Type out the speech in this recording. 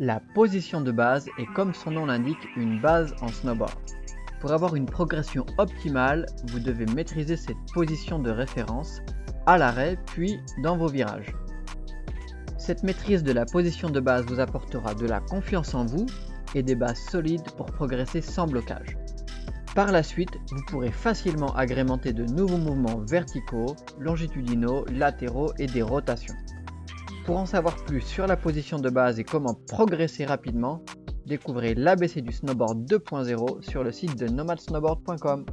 La position de base est comme son nom l'indique une base en snowboard. Pour avoir une progression optimale, vous devez maîtriser cette position de référence à l'arrêt puis dans vos virages. Cette maîtrise de la position de base vous apportera de la confiance en vous et des bases solides pour progresser sans blocage. Par la suite, vous pourrez facilement agrémenter de nouveaux mouvements verticaux, longitudinaux, latéraux et des rotations. Pour en savoir plus sur la position de base et comment progresser rapidement, découvrez l'ABC du snowboard 2.0 sur le site de nomadsnowboard.com.